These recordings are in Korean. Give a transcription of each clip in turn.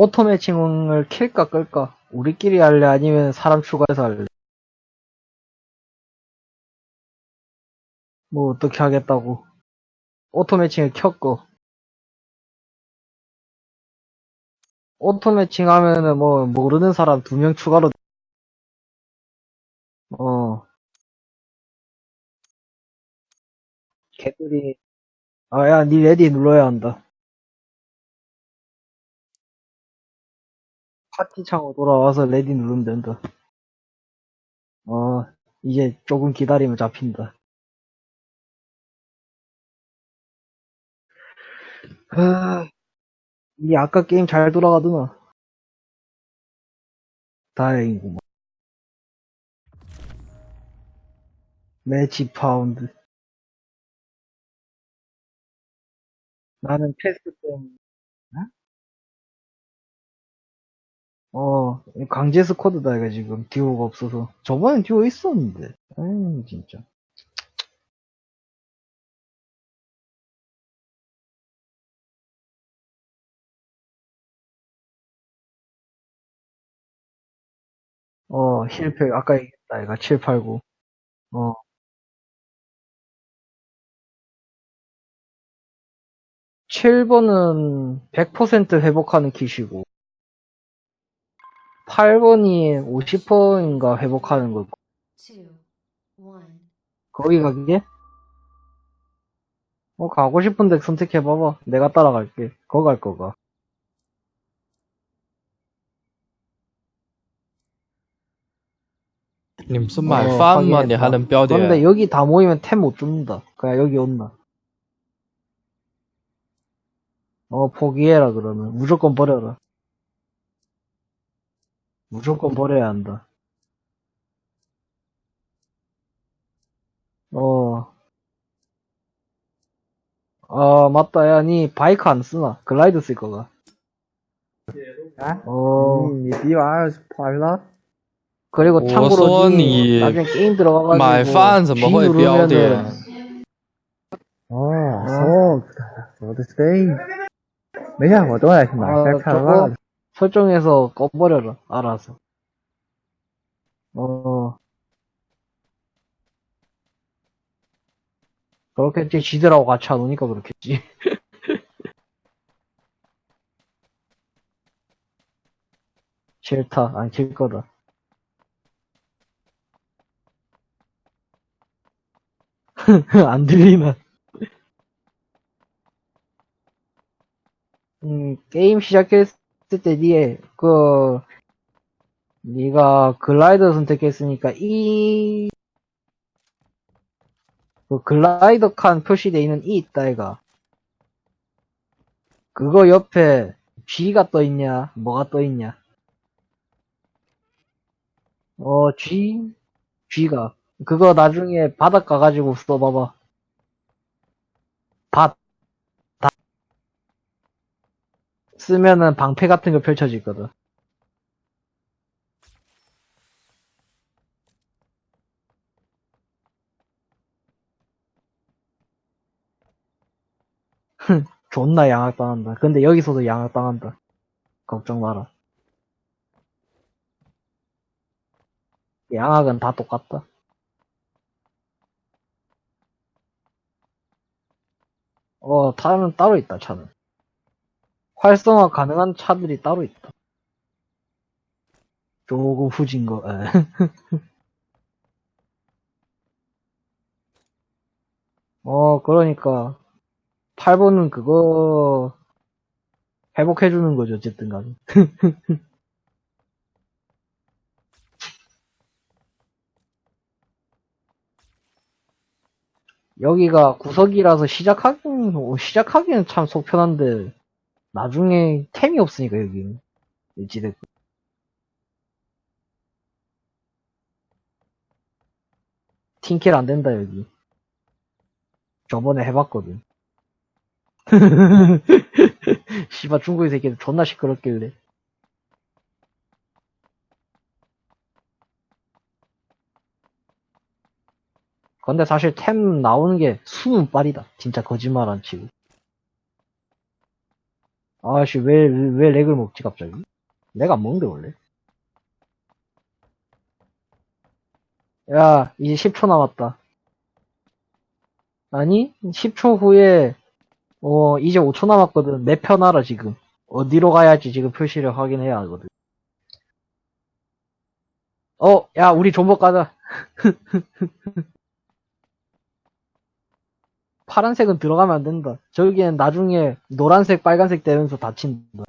auto matching을 킬까 끌까? 우리끼리 할래? 아니면 사람 추가해서 할래? 뭐 어떻게 하겠다고? auto matching을 켰고 auto matching 하면은 뭐 모르는 사람 두 명 추가로 어 걔들이 아야 니 ready 눌러야 한다 파티 창으로 돌아와서 ready 누르면 된다. 어 이제 조금 기다리면 잡힌다. 하... 이 아까 게임 잘 돌아가더나 다행이구만. Match found. 나는 패스 때문에 어 강제 squad다 이거 지금. 듀오가 없어서. 저번엔 듀오 있었는데. 아유 진짜. 어 힐팩 아까 얘기했다 이거. 789 어. 7번은 100% 회복하는 kit이고 8번이 50%인가 회복하는 거. 거기 가게? 뭐 어, 가고 싶은데 선택해봐봐. 내가 따라갈게. 거 갈 거가. 님, 순말, 어, 판만이 하는 뼈대. 그런데 여기 다 모이면 템 못 줍니다. 그냥 여기 온나. 어, 포기해라, 그러면. 무조건 버려라. 무조건 버려야 한다 어. 아, 맞다. 야, 니 바이크 안 쓰나? 글라이드 쓸 거가. 啊， 어. 你你比我二十跑了， 그리고 我 참고로 说 니 你 나중에 게임 들어가가지고 买饭怎么 G 会标 누르면은 点？哦，そうか，そうですね。没事，我都来去买 아, 下看 저거 了。 설정해서 꺼버려라. 알아서. 어. 그렇겠지. 지들하고 같이 안 오니까 그렇겠지. 싫다. 안 킬 거다. 안 들리나. 음, 게임 시작했을 때 니에, 그, 니가 글라이더 선택했으니까, 이, 그 글라이더 칸 표시되어 있는 이 있다, 이가. 그거 옆에 G가 떠 있냐, 뭐가 떠 있냐. 어, G? G가. 그거 나중에 바닥 가가지고 써봐봐. 밭. 다. 쓰면은 방패 같은 거 펼쳐지거든. 존나 양악당한다. 근데 여기서도 양악당한다. 걱정 마라. 양악은 다 똑같다. 어, 차는 따로 있다, 차는. 활성화 가능한 차들이 따로 있다. 조금 후진 거, 에. 어, 그러니까. 8번은 그거, 회복해 주는 거죠, 어쨌든 간에. 여기가 구석이라서 시작하기는, 어, 시작하기는 참 속편한데, 나중에 템이 없으니까, 여기는. 일지대. 팀킬 안 된다, 여기. 저번에 해봤거든. 씨발, 중국의 새끼들 존나 시끄럽길래. 근데 사실 템 나오는 게 수는 빨이다. 진짜 거짓말 안 치고. 아씨, 왜, 왜 렉을 먹지, 갑자기? 렉안 먹는데, 원래. 야, 이제 10초 남았다. 아니, 10초 후에, 어, 이제 5초 남았거든. 내 편 알아, 지금. 어디로 가야 할지 지금 표시를 확인해야 하거든. 어, 야, 우리 존버 가자. 파란색은 들어가면 안 된다. 저기엔 나중에 노란색, 빨간색 되면서 다친다.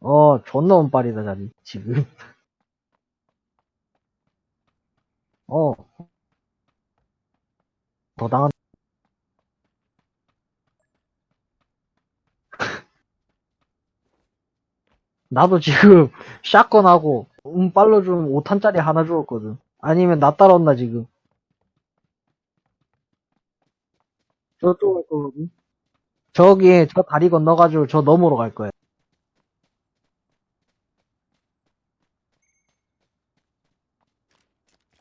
어, 존나 운빨이다, 자리, 지금. 어. 더 당한, 나도 지금 샷건하고 운빨로 좀 5탄짜리 하나 주었거든. 아니면 나 따라온다, 지금. 거거든. 저기, 저 다리 건너가지고 저 너머로 갈 거야.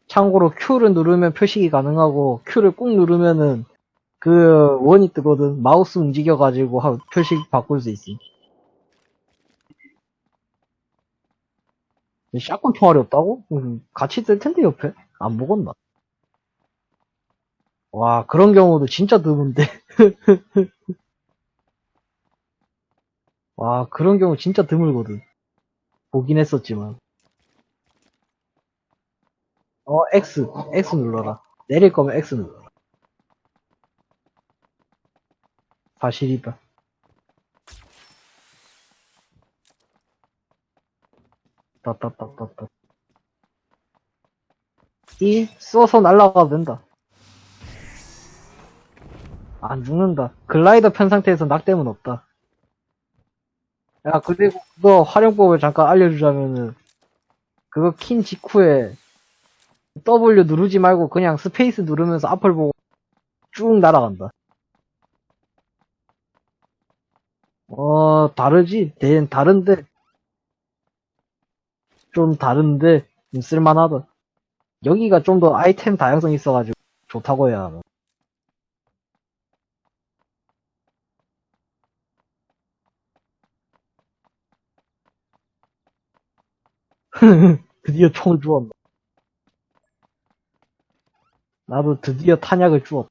참고로 Q를 누르면 표식이 가능하고 Q를 꾹 누르면은 그 원이 뜨거든. 마우스 움직여가지고 하- 표식 바꿀 수 있어. 샷건 총알이 없다고? 음, 같이 뜰 텐데 옆에 안 먹었나? 와 그런 경우도 진짜 드문데. 와 그런 경우 진짜 드물거든. 보긴 했었지만. 어 X X 눌러라. 내릴 거면 X 눌러라. 사실이다. 따따따따따. 이 써서 날아가도 된다. 안 죽는다. 글라이더 편 상태에서 낙댐은 없다. 야, 그리고 그거 활용법을 잠깐 알려주자면은, 그거 킨 직후에 W 누르지 말고 그냥 space 누르면서 앞을 보고 쭉 날아간다. 어, 다르지? 대, 다른데, 좀 다른데, 좀 쓸만하다. 여기가 좀 더 아이템 다양성 있어가지고 좋다고 해야 하나. 드디어 총을 주었다. 나도 드디어 탄약을 주었다.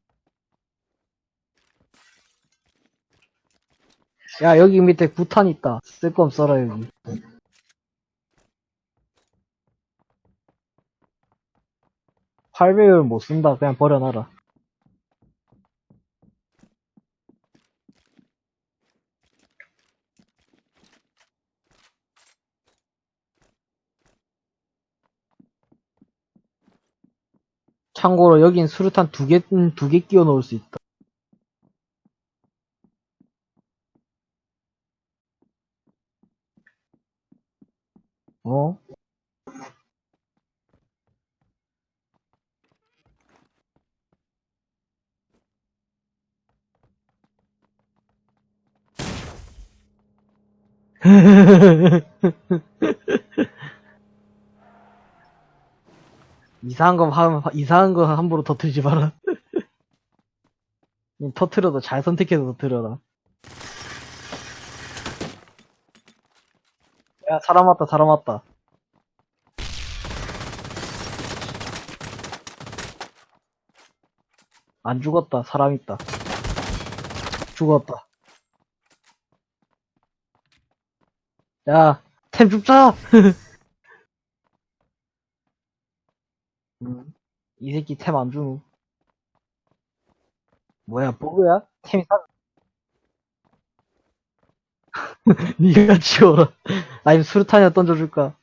야, 여기 밑에 구탄 있다. 쓸 거면 써라, 여기. 팔배율 못 쓴다. 그냥 버려놔라. 참고로 여긴 수류탄 두 개, 음, 두개 끼워 넣을 수 있다. 어? 이상한 거 함, 이상한 거 함부로 터트리지 마라. 터트려도 잘 선택해서 터트려라. 야, 사람 왔다, 사람 왔다. 안 죽었다, 사람 있다. 죽었다. 야, 템 줍자! 음, 이 새끼 템 안 주노. 뭐야, 버그야? 템이 사, 니가 치워라. 아니면 수류탄이나 던져줄까?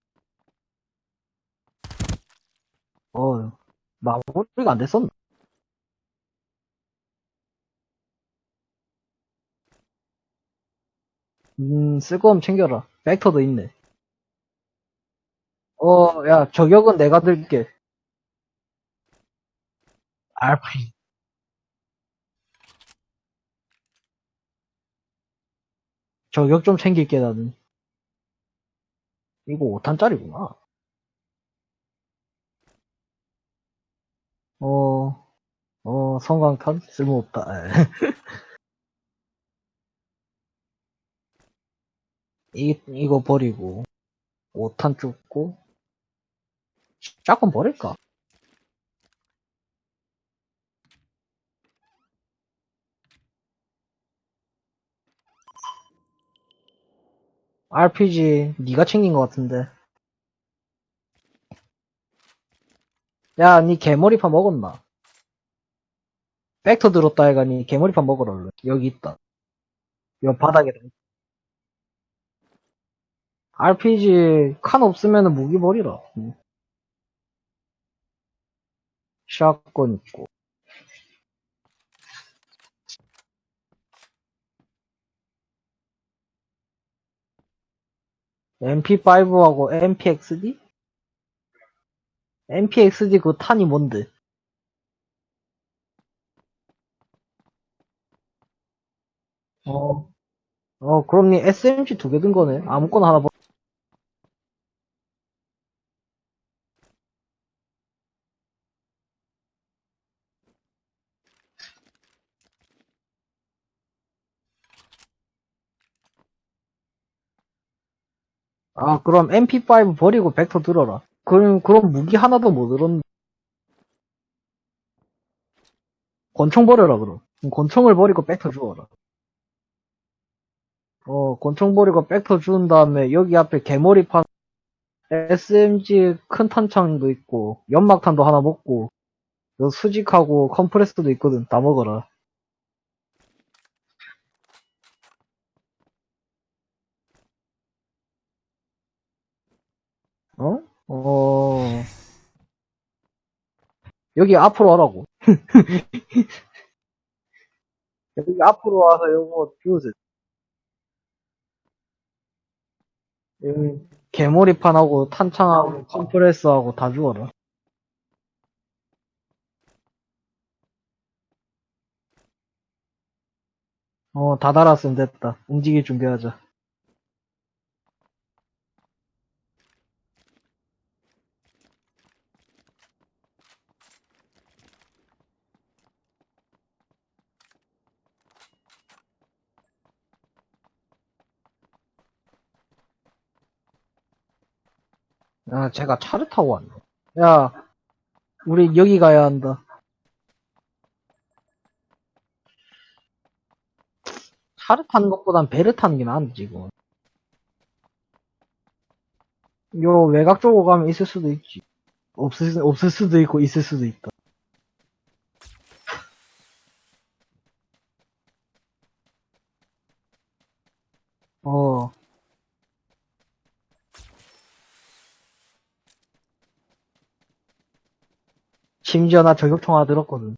어, 마무리가 안 됐었나? 음, 쓸 거면 챙겨라. 벡터도 있네. 어, 야, 저격은 내가 들게. 而培。저격 좀 챙길게 나는. 이거 5탄짜리구나. 어, 어, 성광탄? 쓸모없다. 이, 이거 버리고, 5탄 쫓고, 짝은 버릴까? RPG, 네가 챙긴 것 같은데. 야, 니 개머리파 먹었나? 백터 들었다 해가 니 개머리파 먹으라, 얼른. 여기 있다. 여 바닥에. RPG, 칸 없으면 무기 버리라. 응. 샷건 있고. MP5하고 MPXD? MPXD 그 탄이 뭔데? 어, 어, 그럼 니 SMG 두 개 든 거네. 아무거나 하나 버 아, 그럼 MP5 버리고 벡터 들어라. 그럼, 그럼 무기 하나도 못 들었네. 권총 버려라, 그럼. 권총을 버리고 벡터 주어라. 어, 권총 버리고 벡터 주운 다음에 여기 앞에 개머리 판 SMG 큰 탄창도 있고 연막탄도 하나 먹고 요 수직하고 컴프레스도 있거든. 다 먹어라. 어? 어. 여기 앞으로 와라고. 여기 앞으로 와서 요거 주우세요. 여기 개머리판하고 탄창하고 컴프레스하고 다 주워라. 어, 다 달았으면 됐다. 움직일 준비하자. 야, 제가 차를 타고 왔네. 야, 우리 여기 가야 한다. 차를 타는 것보단 배를 타는 게 나은데, 지금. 요 외곽 쪽으로 가면 있을 수도 있지. 없을, 수- 없을 수도 있고, 있을 수도 있다. 어. 심지어 나 하나 들었거든.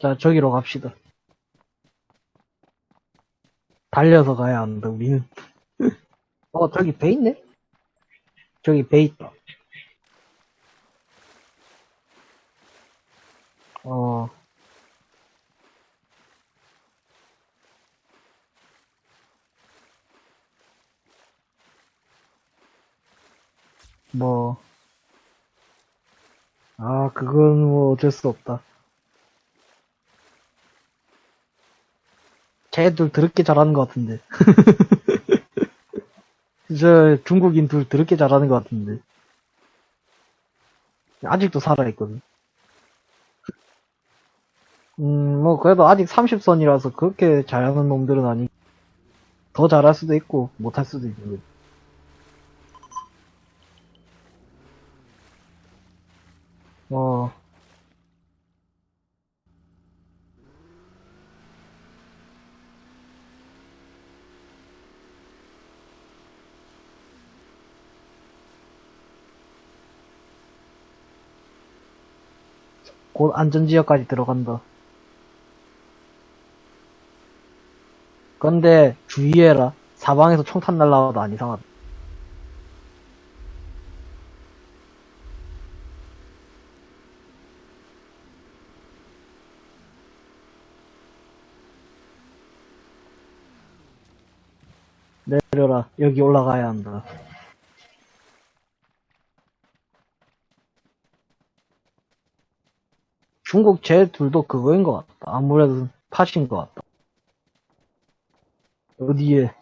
자, 저기로 갑시다. 달려서 가야 한다, 우리는. 어, 저기 배 있네? 저기 배 있다. 어, 뭐. 아, 그건 뭐 어쩔 수 없다. 쟤들 더럽게 잘하는 것 같은데. 저 중국인 둘 더럽게 잘하는 것 같은데. 아직도 살아있거든. 음, 뭐, 그래도 아직 30선이라서 그렇게 잘하는 놈들은 아니, 더 잘할 수도 있고, 못할 수도 있는 거지. 어, 곧 안전지역까지 들어간다. 근데 주의해라. 사방에서 총탄 날라와도 안 이상하다. 내려라. 여기 올라가야 한다. 중국 제 둘도 그거인 것 같다. 아무래도 파신 것 같다. 어디에?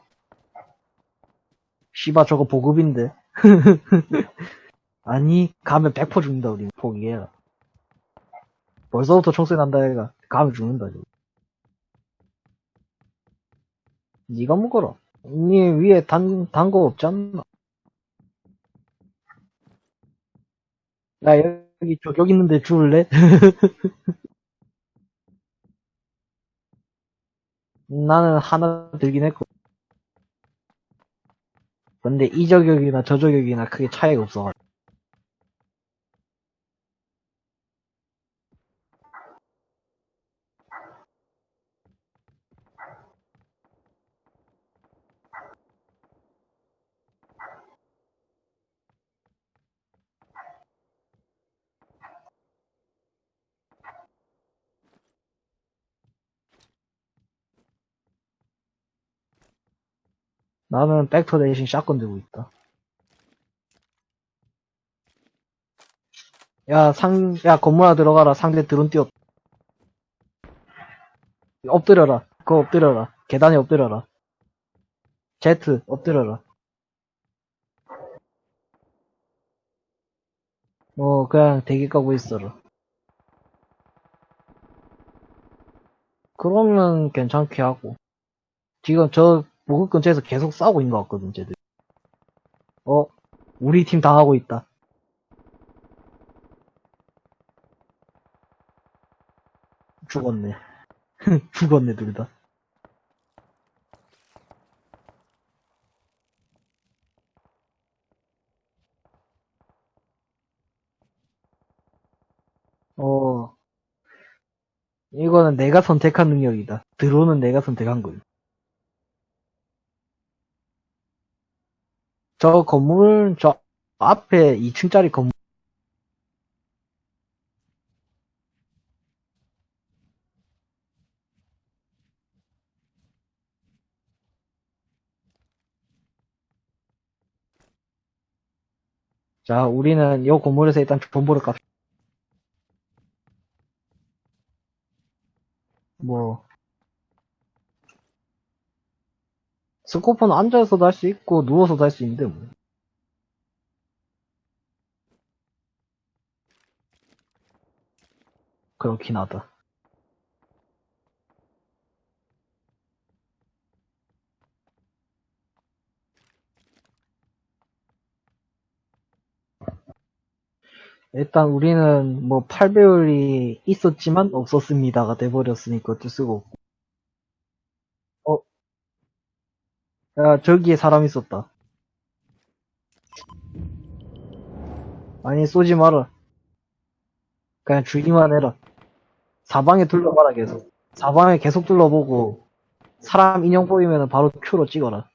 씨바 저거 보급인데. 아니 가면 100% 죽는다 우리 포기해라. 벌써부터 총소리 난다 애가 가면 죽는다 지금. 네가 묶어라. 니 위에 단, 단거 않나? 야, 여기 저격 있는데 줄래? 나는 하나 들긴 했고. 근데 이 저격이나 저 저격이나 크게 차이가 없어. 나는 백터 대신 샷건 들고 있다. 야, 상, 야, 건물 하나 들어가라. 상대 드론 뛰었. 엎드려라. 그거 엎드려라. 계단에 엎드려라. 제트, 엎드려라. 어, 그냥 대기 까고 있어라. 그러면 괜찮게 하고. 지금 저 보급 근처에서 계속 싸우고 있는 것 같거든, 쟤들. 어, 우리 팀 당하고 있다. 죽었네. 죽었네, 둘 다. 어, 이거는 내가 선택한 능력이다. 드론은 내가 선택한 거야. 저 건물, 저 앞에 2층짜리 건물. 자, 우리는 이 건물에서 일단 정보를 값. 뭐. 스코프는 앉아서도 할 수 있고, 누워서도 할 수 있는데, 뭐. 그렇긴 하다. 일단 우리는 뭐 8배율이 있었지만 없었습니다가 돼버렸으니까 어쩔 수가 없고. 어? 야, 저기에 사람 있었다. 아니, 쏘지 마라. 그냥 주기만 해라. 사방에 둘러봐라, 계속. 사방에 계속 둘러보고, 사람 인형 보이면 바로 Q로 찍어라.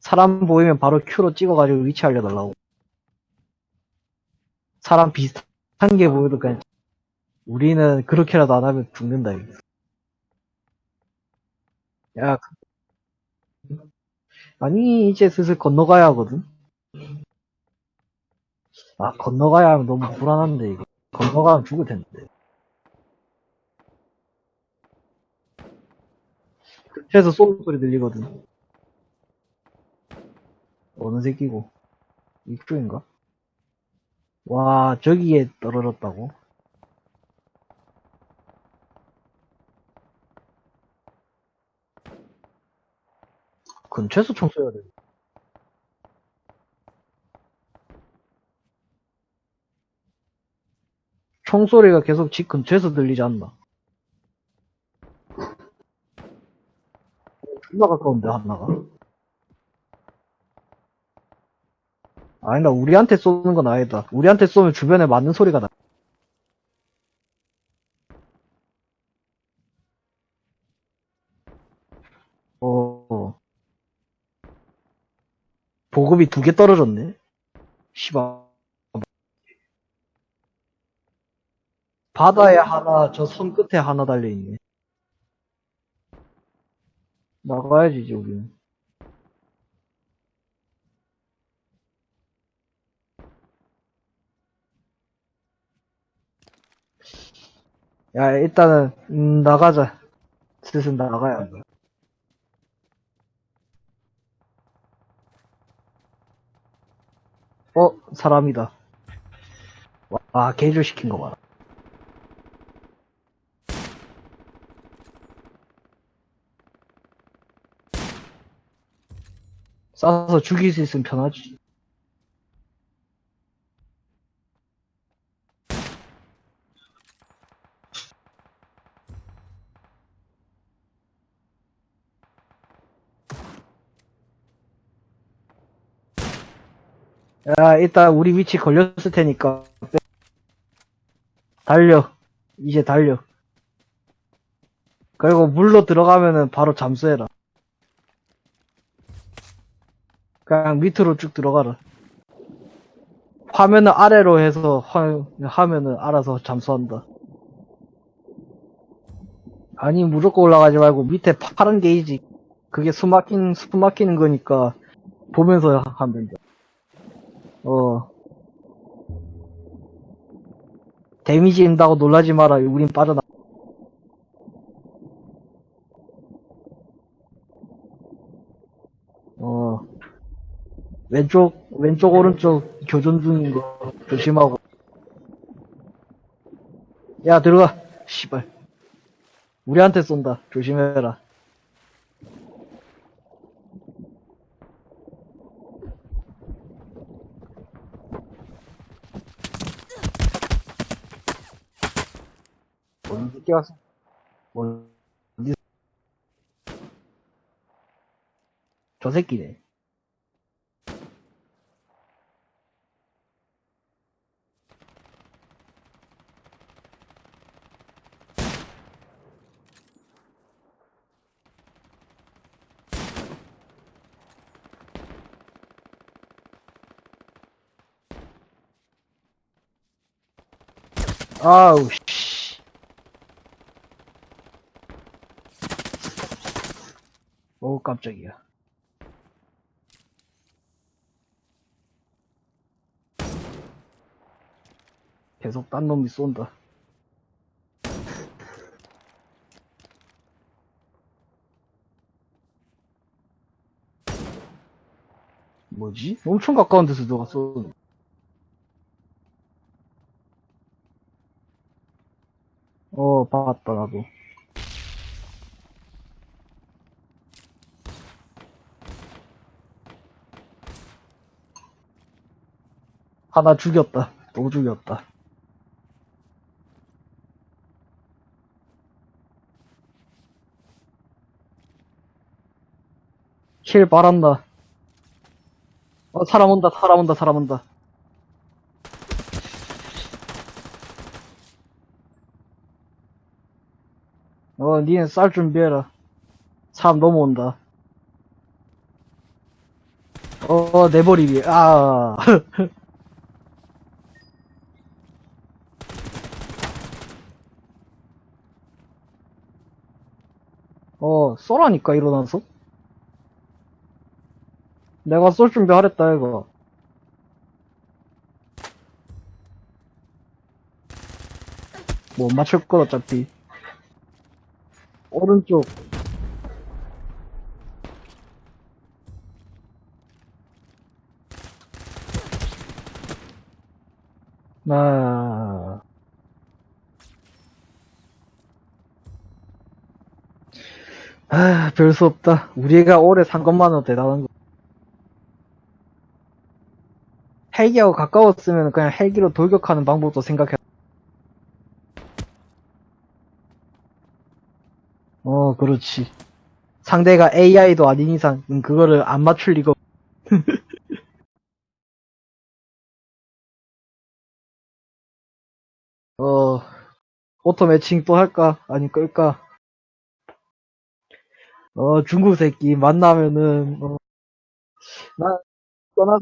사람 보이면 바로 Q로 찍어가지고 위치 알려달라고. 사람 비슷한 게 보여도 그냥, 우리는 그렇게라도 안 하면 죽는다, 이거. 야, 그- 아니, 이제 슬슬 건너가야 하거든? 아, 건너가야 하면 너무 불안한데, 이거. 건너가면 죽을 텐데. 근처에서 쏘는 소리 들리거든. 어느 새끼고. 이쪽인가? 와, 저기에 떨어졌다고? 근처에서 총 쏘야 돼. 총소리가 계속 집 근처에서 들리지 않나? 존나 가까운데, 하나가? 아니다, 우리한테 쏘는 건 아니다. 우리한테 쏘면 주변에 맞는 소리가 나. 어. 보급이 두 개 떨어졌네? 씨발. 바다에 하나, 저 섬 끝에 하나 달려있네. 나가야지, 이제 우리는. 야, 일단은, 음, 나가자. 슬슬 나가야 한다. 어, 사람이다. 와, 와 개조 시킨 거 봐라. 쏴서 죽일 수 있으면 편하지. 야, 일단 우리 위치 걸렸을 테니까. 빼. 달려. 이제 달려. 그리고 물로 들어가면은 바로 잠수해라. 그냥 밑으로 쭉 들어가라. 화면을 아래로 해서 화, 하면은 알아서 잠수한다. 아니, 무조건 올라가지 말고 밑에 파란 게이지. 그게 숨 막힌, 숨 막히는 거니까 보면서 하면 된다. 어. 데미지 인다고 놀라지 마라. 우린 빠져나. 어. 왼쪽, 왼쪽, 오른쪽 교전 중인 거 조심하고. 야, 들어가. 씨발. 우리한테 쏜다. 조심해라. 어디 새끼 왔어? 뭐, 어디, 저 새끼네. 아우, 씨. 어우, 깜짝이야. 계속 딴 놈이 쏜다. 뭐지? 엄청 가까운 데서 누가 쏘는 어, 봤다, 나도. 하나 죽였다. 또 죽였다. 킬 바란다. 어, 사람 온다, 사람 온다, 사람 온다. 어, 니네 쌀 준비해라. 사람 넘어온다. 어, 내 머리 위에, 아. 어, 쏘라니까, 일어나서. 내가 쏠 준비 하랬다, 이거. 못 맞출 거, 어차피. 오른쪽. 나, 아, 별 수 없다. 우리가 올해 산 것만으로 대단한 거. 헬기하고 가까웠으면 그냥 헬기로 돌격하는 방법도 생각해. 어, 그렇지. 상대가 AI도 아닌 이상, 음, 그거를 안 맞출 리가 없... 어, auto matching 또 할까? 아니, 끌까? 어, 중국 새끼 만나면은, 어, 나, 떠나,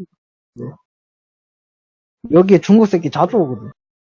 여기에 중국 새끼 자주 오거든.